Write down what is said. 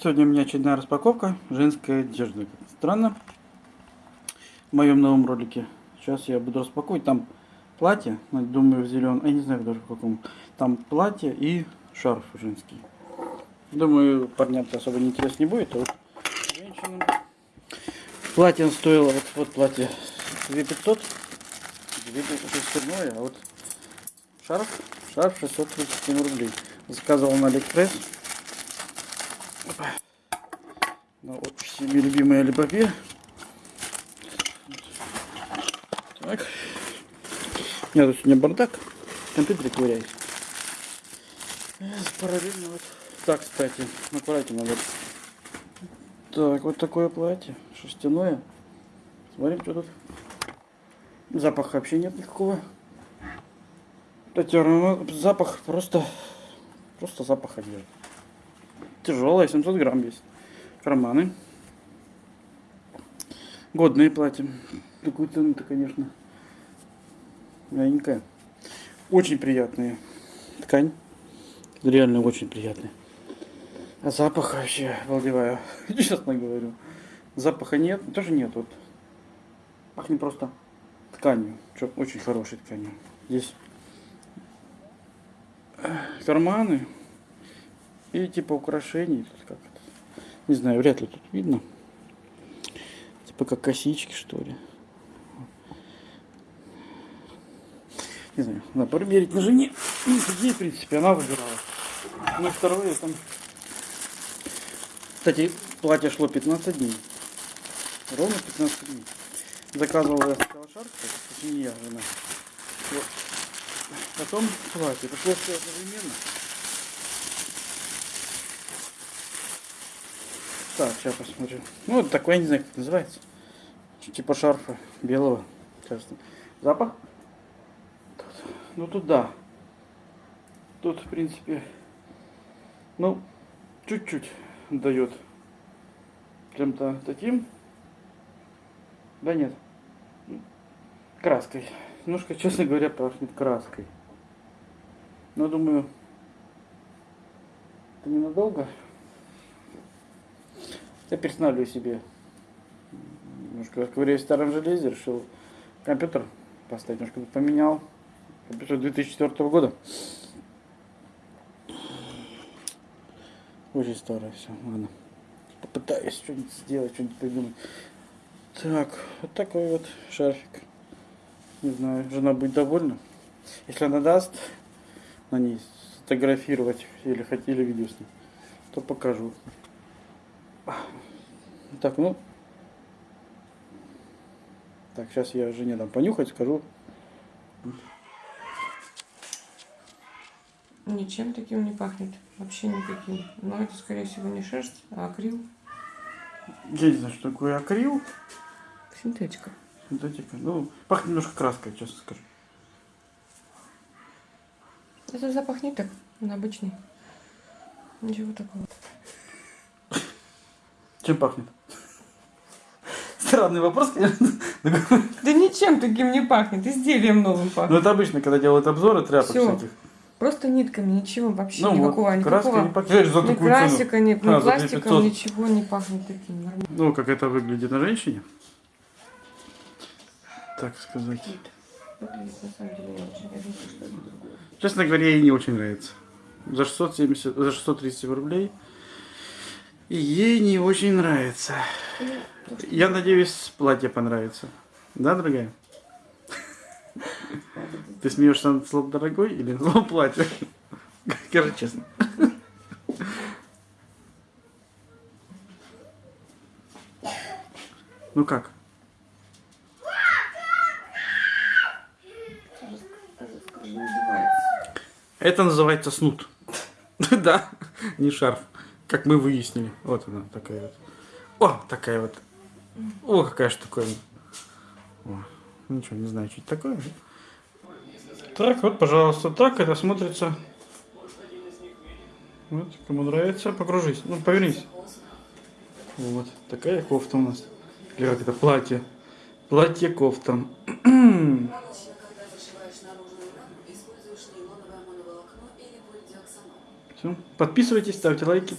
Сегодня у меня очередная распаковка женской одежды. Странно. В моем новом ролике. Сейчас я буду распаковывать. Там платье, думаю, в зеленом. Я не знаю даже в каком. Там платье и шарф женский. Думаю, парням-то особо не интересно не будет. А вот женщинам. Платье стоило, вот, вот платье 2500. 2500 а вот шарф, шарф 637 рублей. Заказывал на Алиэкспресс. На вот всеми любимая Алибабе. Так. У меня тут сегодня бардак. В компьютере ковыряюсь. Параллельно вот. Так, кстати, аккуратнее надо. Так, вот такое платье. Шерстяное. Смотрим, что тут. Запаха вообще нет никакого. Кстати, запах просто... Просто запах одежды. Тяжелая, 700 грамм весит. Карманы. Годные платья. Такую цену-то, конечно, мягенькая. Очень приятная ткань. Реально очень приятная. А запах вообще обалдеваю. Честно говорю. Запаха нет. Тоже нет. Вот. Пахнет просто тканью. Очень хорошей тканью. Здесь карманы и типа украшений. Не знаю, вряд ли тут видно. Как косички, что ли. Не знаю, надо проверить на жене. Ну, в принципе, она выбирала. На второе там... Кстати, платье шло 15 дней. Ровно 15 дней. Заказывала я шарф, я, жена. Вот. Потом платье. Пришлось все одновременно. Так, сейчас посмотрю. Ну, вот такой, я не знаю, как это называется. Типа шарфа белого. Сейчас. Запах? Тут. Ну, тут да. Тут, в принципе, ну, чуть-чуть дает чем-то таким. Да нет. Краской. Немножко, честно говоря, пахнет краской. Но думаю, это ненадолго. Я перестанавливаю себе. Немножко ковыряюсь в старом железе, решил компьютер поставить, немножко поменял. Компьютер 2004 года. Очень старое все, ладно. Попытаюсь что-нибудь сделать, что-нибудь придумать. Так, вот такой вот шарфик. Не знаю, жена будет довольна. Если она даст на ней сфотографировать или хотели видео с ней, то покажу. Так, ну. Так, сейчас я жене дам понюхать, скажу. Ничем таким не пахнет. Вообще никаким. Но это, скорее всего, не шерсть, а акрил. Я не знаю, что такое акрил. Синтетика. Синтетика. Ну, пахнет немножко краской, честно скажу. Это запах ниток. Он обычный. Ничего такого. Чем пахнет? Странный вопрос, конечно. Да ничем таким не пахнет, изделием новым пахнет. Ну это обычно, когда делают обзоры тряпок Всё. всяких. Просто нитками, ничего вообще, Ну никакого, вот, краской никакого. не пахнет. За Ни такую красика, ни А, ни за пластиком, 2500. ничего не пахнет таким. Нормально. Ну, как это выглядит на женщине. Так сказать. Выглядит на самом деле не очень. Я думаю, что это другое. Честно говоря, ей не очень нравится. За 670, за 637 рублей. И ей не очень нравится. Я надеюсь, платье понравится. Да, дорогая? Ты смеешься над словом дорогой или над словом платье? Скажи честно. Ну как? Это называется снуд. Да, не шарф. Как мы выяснили. Вот она такая вот. О, такая вот. О, какая штуковина. О, ничего, не знаю, что это такое. Так, вот, пожалуйста, так это смотрится. Вот, кому нравится, покружись. Ну, повернись. Вот, такая кофта у нас. Или как это, платье. Или полидиоксанол. Все. Подписывайтесь, ставьте лайки.